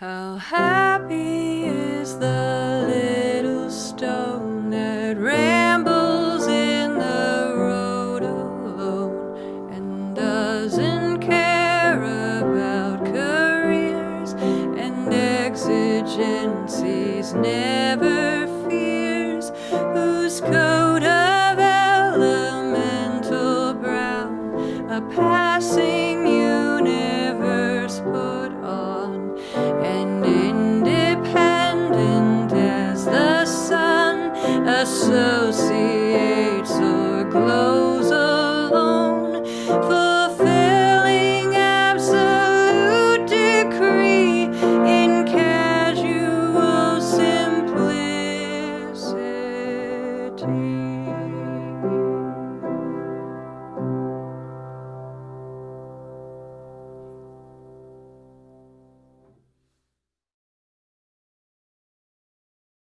How happy is the little stone that rambles in the road alone and doesn't care about careers and exigencies, never fears whose coat of elemental brown a passing. associate.